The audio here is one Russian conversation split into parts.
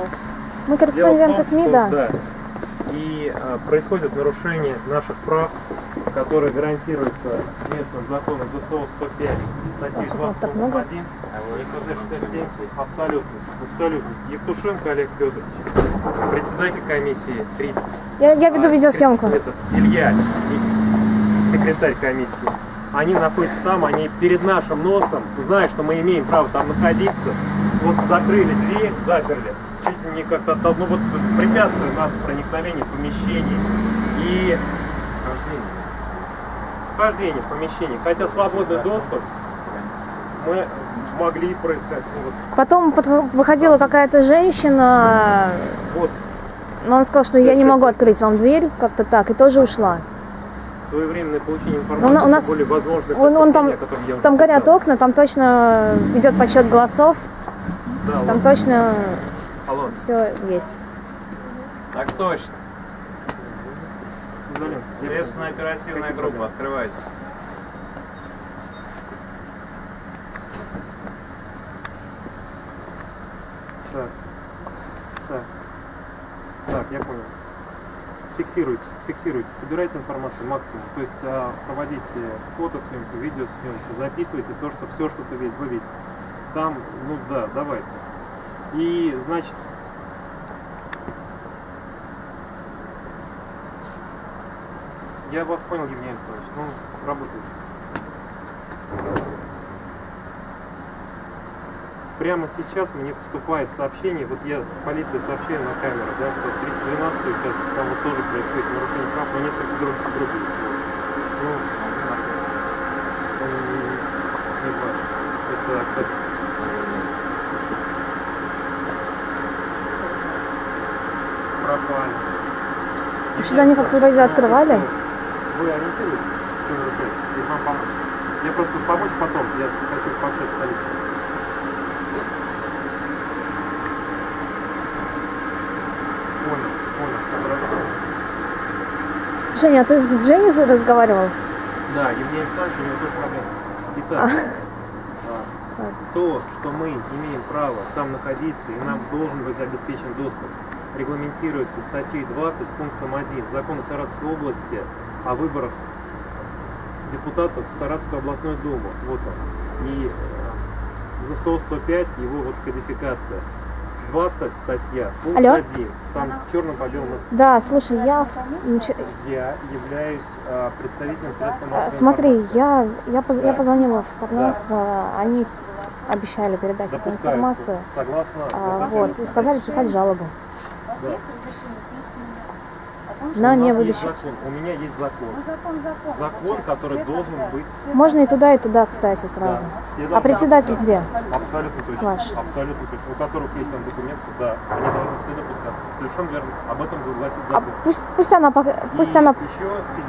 угу. Мы корреспонденты том, СМИ, что, да. да. И а, происходит нарушение наших прав, которые гарантируются местным законом ЗСО 105, статьи Ах, у нас так много. 21, НКЗ 67, абсолютно, абсолютно. Евтушенко Олег Федорович, председатель комиссии 30. Я, я веду А, видеосъемку. Этот, Илья, секретарь комиссии. Они находятся там, они перед нашим носом, зная, что мы имеем право там находиться, вот закрыли дверь, заперли, не как-то, ну вот препятствует нам проникновение в помещение и вхождение в помещение. Хотя свободный доступ мы могли происходить. Ну, вот, Потом под- выходила какая-то женщина, вот но она сказала, что я не могу открыть вам дверь, как-то так, и тоже ушла. своевременное получение информации, у нас- более возможных Он, он там, я там горят окна, там точно идет подсчет голосов, Да, там ладно. точно. Все есть. Так точно. Следственная оперативная группа, открывайте. Так. Так. Так, я понял. Фиксируйте, фиксируйте, собирайте информацию максимум. То есть а, проводите фотосъемку, видеосъемку, записывайте то, что все, что ты видите, вы видите. Там, ну да, давайте. И, значит, я вас понял, Евгений Александрович. Ну, работайте. Прямо сейчас мне поступает сообщение, вот я с полиции сообщаю на камеру, да, что 312 участок, там вот тоже происходит нарушение прав, но несколько друг, других. Ну, не важно. Это акцепт. Пропали. Что-то они как-то вроде открывали. Вы ориентируетесь, что нарушается? Или вам помочь? Я просто помочь потом, я хочу пообщаться с полицией. Понял, понял, хорошо. Женя, а ты с Дженни разговаривал? Да, Евгений Александрович, у него тоже проблема. Итак, а, то, что мы имеем право там находиться и нам должен быть обеспечен доступ, регламентируется статьей 20 пунктом 1 Закона Саратовской области о выборах депутатов в Саратовскую областную думу. Вот он. И э, ЗСО 105, его вот кодификация. 20 статья, пункт Алло? 1. Там черным по белому Да, слушай, я... я являюсь э, представителем средств А, массовой Смотри, информации. я, я, поз- я Да. позвонила в Парнас, а, они обещали передать эту информацию. согласно А, вот сказали писать жалобу. Да. есть разрешение письменное о том, что На невыдачу. у меня есть закон. ну, закон закон. Закон, который Все должен тогда- быть. все Можно и туда, и туда, кстати, сразу. Да, все А председатель где? Абсолютно точно. Ваш. Абсолютно точно. У которых есть там документы, да, они должны все допускаться. Совершенно верно. Об этом гласит А закон. пусть, пусть она, И пусть она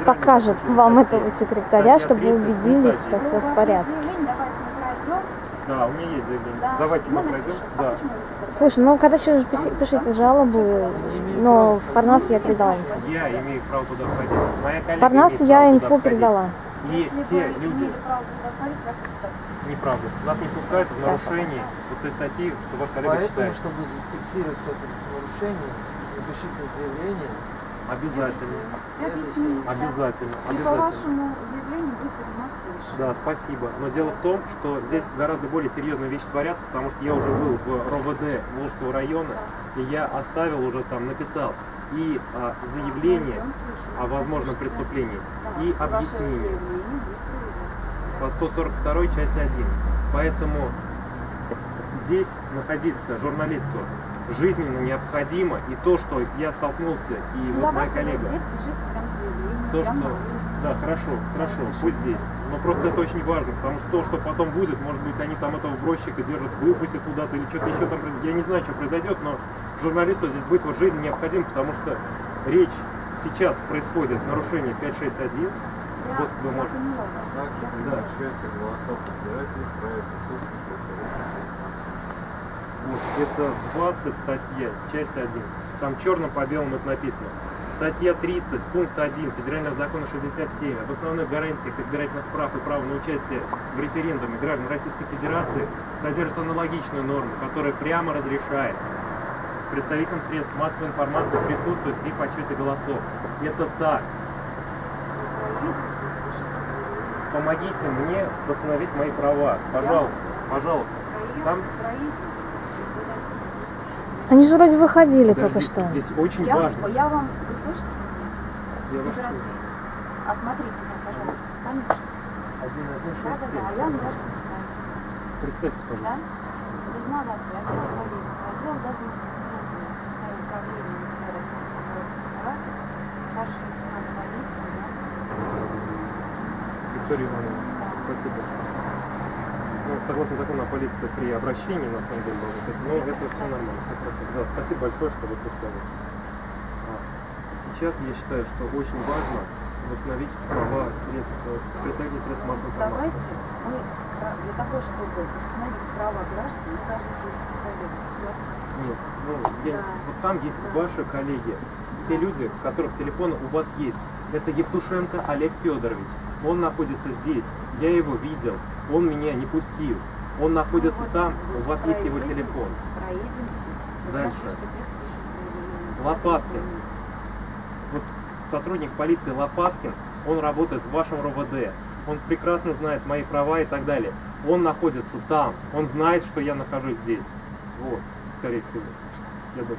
покажет вам 67, этого секретаря, статья чтобы вы 30, убедились, что все в вас порядке. есть заявление, давайте мы пройдем. Да, у меня есть заявление. Да. Давайте мы мы пройдем. Да. А так Слушай, ну, короче, пиши- пишите жалобы, но в Парнас я передала инфу. Я имею право туда входить. Моя коллега Парнас я инфу передала. И те люди, неправда, нас не пускают в нарушении вот той статьи, что ваш коллега Поэтому, читает. чтобы зафиксировать это нарушение, напишите заявление. Обязательно. Я объясню. да. Обязательно. И по Обязательно. вашему заявлению будет решение. Да, спасибо. Но дело в том, что здесь гораздо более серьезные вещи творятся, потому что я уже был в РОВД Волжского района, и я оставил уже там, написал и а, заявление еще о возможном преступлении и объяснение по 142 части 1. Поэтому здесь находиться журналисту жизненно необходимо, и то, что я столкнулся, и Ну, вот моя коллега, здесь пишите прям заявление. то, что... Да, хорошо, хорошо, пусть здесь. Но просто это очень важно, потому что то, что потом будет, может быть, они там этого бросчика держат, выпустят куда-то или что-то еще там. Я не знаю, что произойдет, но журналисту здесь быть вот жизнь необходим, потому что речь сейчас происходит нарушение 561. Я- Вот вы можете. присутствия Вот, это 20 статья, часть 1. Там черным по белому это написано. Статья 30, пункт 1 Федерального закона 67 об основных гарантиях избирательных прав и права на участие в референдуме граждан Российской Федерации содержит аналогичную норму, которая прямо разрешает представителям средств массовой информации присутствовать при подсчете голосов. Это так. Помогите мне восстановить мои права. Пожалуйста, пожалуйста. Там Они же вроде выходили только подождите, что. здесь очень Я, важно. я вам, слышите? Я слышу. Осмотрите там, пожалуйста. Поменьше. Один, один, Да, шесть, да, да. пять. А я вам даже представиться. Представьте, Да? пожалуйста. Дознаватель, отдел полиции, отдел газных отделов в составе управления МВД России по городу Саратов, старший лейтенант полиции, да? Виктория Ивановна, Да. спасибо большое. Ну, согласно закону о полиции при обращении, на самом деле, быть. Но это все нормально, все хорошо. Да, спасибо большое, что вы представились. Сейчас я считаю, что очень важно восстановить права средств, э, представителей средств массовой информации. Давайте мы э, для того, чтобы установить права граждан, мы должны привести коллегу, согласитесь? Нет, ну, я Да. вот там есть Да. ваши коллеги, те люди, у которых телефоны у вас есть. Это Евтушенко Олег Федорович. Он находится здесь. Я его видел. Он меня не пустил. Он находится Ну вот, там, вы у вас есть его телефон. Проедемте. Дальше. напишите соответствующее заявление. Лопаткин. Объяснение. Вот сотрудник полиции Лопаткин, он работает в вашем РОВД. Он прекрасно знает мои права и так далее. Он находится там. Он знает, что я нахожусь здесь. Вот, скорее всего. Я думаю.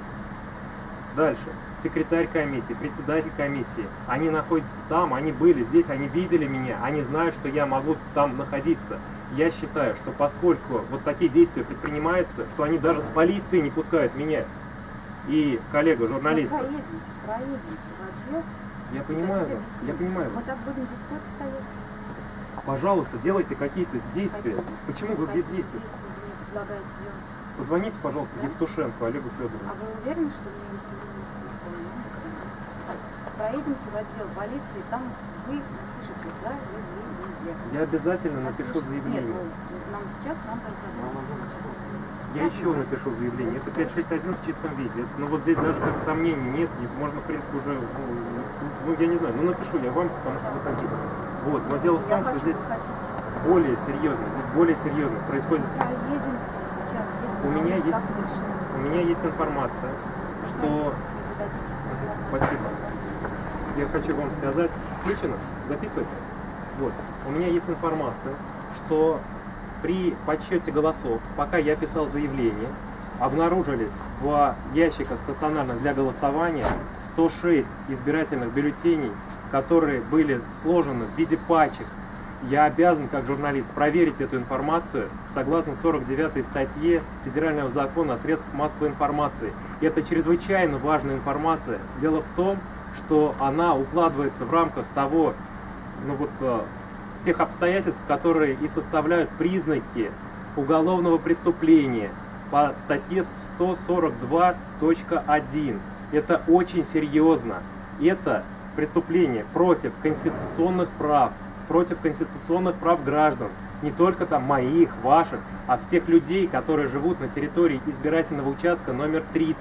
Дальше. Секретарь комиссии, председатель комиссии. Они находятся там, они были здесь, они видели меня, они знают, что я могу там находиться. Я считаю, что поскольку вот такие действия предпринимаются, что они даже с полицией не пускают меня и коллегу, Ну, журналиста. проедемте, проедемте в отдел. Я понимаю вас, я понимаю Мы вас. так будем здесь сколько стоять? Пожалуйста, делайте какие-то действия. Какие? Почему вы Какие бездействуете? действия вы мне предлагаете делать? Позвоните, пожалуйста, Да? Евтушенко Олегу А Федоровичу. вы уверены, что у меня есть номер телефона? Проедемте в отдел полиции, там вы напишите заявление. Я обязательно напишу заявление. Нет, ну, нам сейчас надо разобраться. Я еще напишу заявление. Это 561 в чистом виде. Ну вот здесь даже как сомнений нет. И можно, в принципе, уже, ну, ну, я не знаю, ну напишу я вам, потому что вы хотите. Вот, но дело в Я том, что хочу, здесь более серьезно, здесь более серьезно происходит. Проедемте сейчас здесь. У меня есть-. У меня есть информация, что Спасибо. я хочу вам сказать, включено, записывается. Вот, у меня есть информация, что при подсчете голосов, пока я писал заявление, обнаружились в ящиках стационарных для голосования 106 избирательных бюллетеней, которые были сложены в виде пачек. Я обязан, как журналист, проверить эту информацию согласно 49 статье Федерального закона о средствах массовой информации. И это чрезвычайно важная информация. Дело в том, что она укладывается в рамках того, ну вот, э, тех обстоятельств, которые и составляют признаки уголовного преступления по статье 142.1. Это очень серьезно. Это преступление против конституционных прав, против конституционных прав граждан, не только там моих, ваших, а всех людей, которые живут на территории избирательного участка номер 30.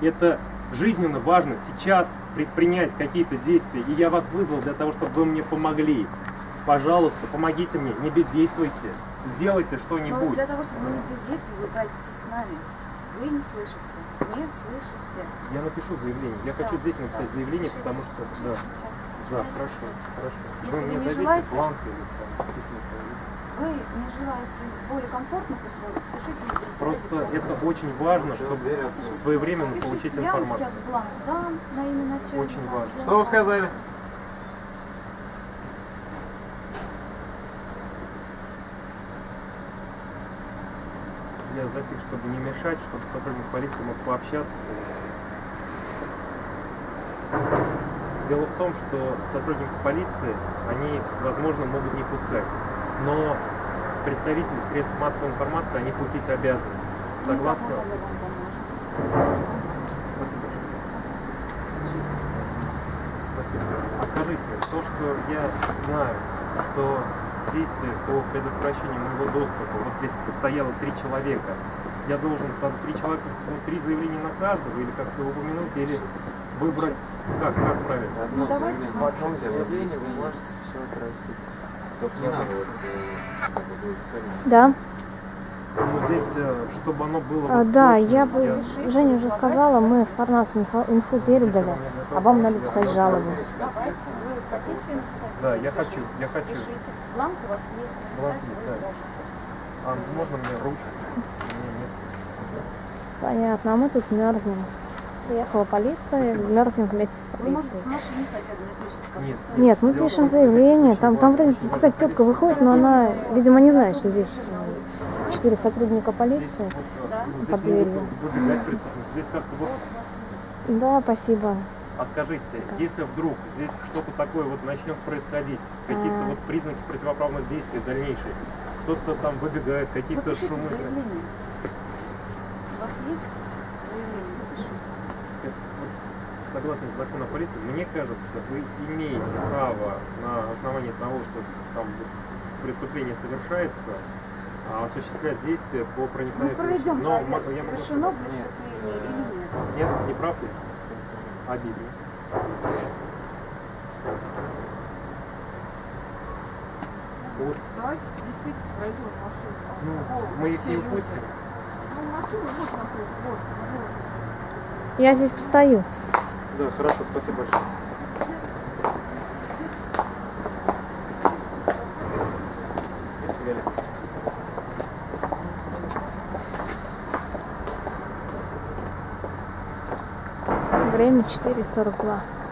Это жизненно важно сейчас предпринять какие-то действия, и я вас вызвал для того, чтобы вы мне помогли. Пожалуйста, помогите мне, не бездействуйте, сделайте Но что-нибудь. для того, чтобы мы не бездействовали, вы тратите с нами. Вы не слышите. Не слышите. Я напишу заявление. Я хочу Да, здесь написать да. заявление, Пишите, потому что пишите да, сейчас. да, хорошо, хорошо. Если вы вы мне не дадите желаете- бланк или там? Вы не желаете более комфортных условий, пишите здесь. Просто это очень важно, Что, чтобы своевременно Пишите. получить Я вам информацию. сейчас бланк дам на имя начальника. Очень важно. Что вы сказали? Затих, чтобы не мешать, чтобы сотрудник полиции мог пообщаться. Дело в том, что сотрудников полиции, они, возможно, могут не пускать. Но представители средств массовой информации они пустить обязаны. Ну, Согласно? Спасибо. Спасибо. А скажите, то, что я знаю, что действие по предотвращению моего доступа, вот здесь стояло три человека, я должен там три человека, ну, три заявления на каждого, или как-то упомянуть, или выбрать, как, как правильно? Одно Ну, давайте заявление. В одном заявлении вы можете все отразить. Только не надо вот, э, как бы. Да. Здесь, э, чтобы оно было... А, вот да, точно, я бы, Женя уже сказала, мы в Парнас инфо- инфу передали, а вам надо писать жалобу. Давайте, вы хотите написать? Да, я хочу, я хочу. Пишите. Бланк у вас есть, Бланк написать есть, вы да. можете. А можно мне ручку? Понятно, а мы тут мерзнем. Приехала полиция, мерзнем вместе с может, полицией. машине хотя бы напишите, как Нет. мы пишем заявление, там, там какая-то тетка выходит, но она, видимо, не знает, что здесь э, четыре сотрудника Здесь, полиции. Да. ну, Под здесь дверью. могут выбегать преступники. Здесь как-то вот... Да, спасибо. А скажите, если вдруг здесь что-то такое вот начнет происходить, какие-то А. вот признаки противоправных действий дальнейших, кто-то там выбегает, Вы какие-то шумы... заявление. У вас есть заявление? Согласно закону о полиции, мне кажется, вы имеете право на основании того, что там преступление совершается, осуществлять действия по Мы проникновению. проведем Но проверку, я могу совершено преступление или нет. Нет, не прав ли? Обидно. Вот, Давайте действительно пройдем машину. ну, Вот, мы их не люди. упустим. Ну, машину вот напротив, вот, вот. Я здесь постою. Да, хорошо, спасибо большое. Время 4.42.